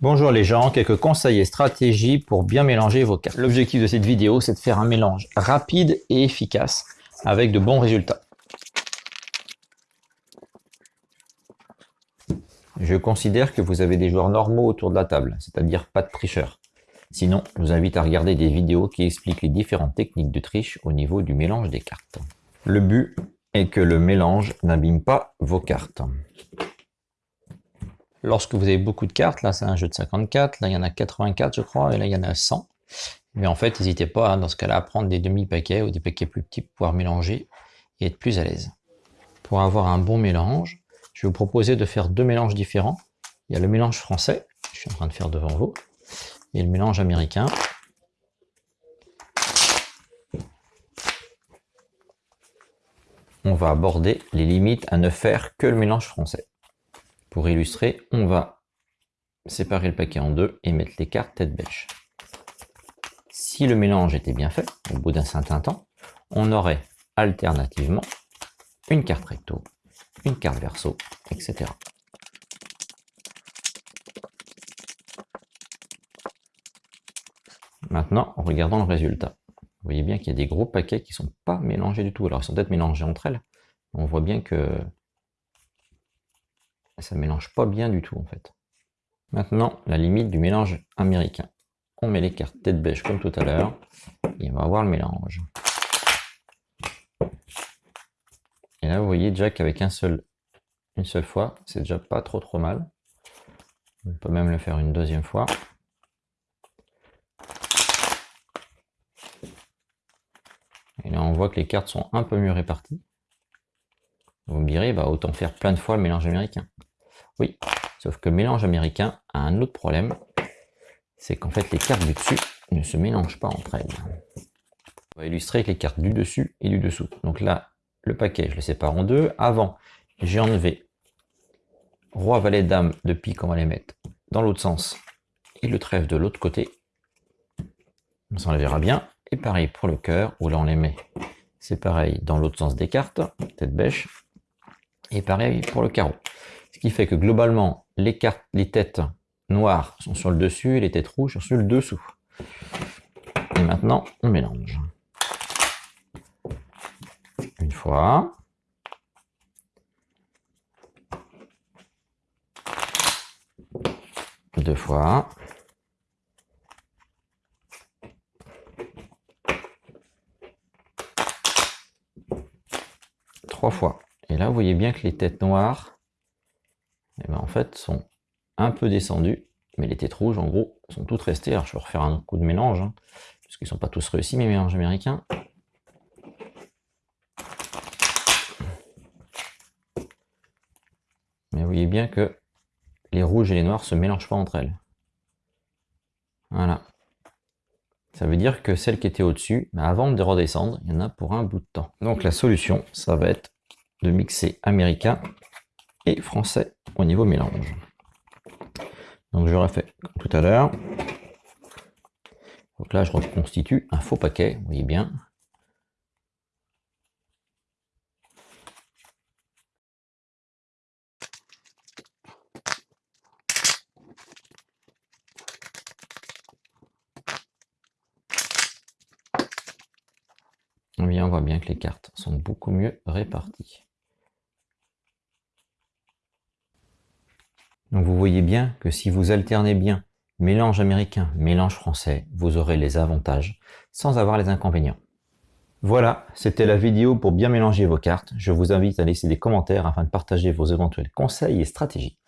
Bonjour les gens, quelques conseils et stratégies pour bien mélanger vos cartes. L'objectif de cette vidéo, c'est de faire un mélange rapide et efficace avec de bons résultats. Je considère que vous avez des joueurs normaux autour de la table, c'est-à-dire pas de tricheurs. Sinon, je vous invite à regarder des vidéos qui expliquent les différentes techniques de triche au niveau du mélange des cartes. Le but est que le mélange n'abîme pas vos cartes. Lorsque vous avez beaucoup de cartes, là c'est un jeu de 54, là il y en a 84 je crois, et là il y en a 100. Mais en fait, n'hésitez pas dans ce cas-là à prendre des demi-paquets ou des paquets plus petits pour pouvoir mélanger et être plus à l'aise. Pour avoir un bon mélange, je vais vous proposer de faire deux mélanges différents. Il y a le mélange français, je suis en train de faire devant vous, et le mélange américain. On va aborder les limites à ne faire que le mélange français. Pour illustrer, on va séparer le paquet en deux et mettre les cartes tête bêche. Si le mélange était bien fait, au bout d'un certain temps, on aurait alternativement une carte recto, une carte verso, etc. Maintenant, en regardant le résultat, vous voyez bien qu'il y a des gros paquets qui ne sont pas mélangés du tout. Alors, ils sont peut-être mélangés entre elles. On voit bien que ça ne mélange pas bien du tout, en fait. Maintenant, la limite du mélange américain. On met les cartes tête bêche comme tout à l'heure, et on va avoir le mélange. Et là, vous voyez déjà qu'avec une seule fois, c'est déjà pas trop trop mal. On peut même le faire une deuxième fois. Là, on voit que les cartes sont un peu mieux réparties. Vous me direz, bah, autant faire plein de fois le mélange américain. Oui, sauf que le mélange américain a un autre problème, c'est qu'en fait les cartes du dessus ne se mélangent pas entre elles. On va illustrer avec les cartes du dessus et du dessous. Donc là, le paquet, je le sépare en deux. Avant, j'ai enlevé roi, valet, dame de pique, on va les mettre dans l'autre sens, et le trèfle de l'autre côté. On s'enlèvera bien. Et pareil pour le cœur, où là on les met. C'est pareil dans l'autre sens des cartes, tête bêche. Et pareil pour le carreau. Ce qui fait que globalement, les cartes, les têtes noires sont sur le dessus et les têtes rouges sont sur le dessous. Et maintenant, on mélange. Une fois. Deux fois. Fois. Et là, vous voyez bien que les têtes noires, eh ben, en fait, sont un peu descendues, mais les têtes rouges, en gros, sont toutes restées. Alors, je vais refaire un coup de mélange, hein, parce qu'ils ne sont pas tous réussis, mes mélanges américains. Mais vous voyez bien que les rouges et les noirs se mélangent pas entre elles. Voilà. Ça veut dire que celles qui étaient au-dessus, ben, avant de redescendre, il y en a pour un bout de temps. Donc la solution, ça va être de mixer américain et français au niveau mélange. Donc je refais tout à l'heure. Donc là, je reconstitue un faux paquet, vous voyez bien. On voit bien que les cartes sont beaucoup mieux réparties. Donc vous voyez bien que si vous alternez bien mélange américain, mélange français, vous aurez les avantages sans avoir les inconvénients. Voilà, c'était la vidéo pour bien mélanger vos cartes. Je vous invite à laisser des commentaires afin de partager vos éventuels conseils et stratégies.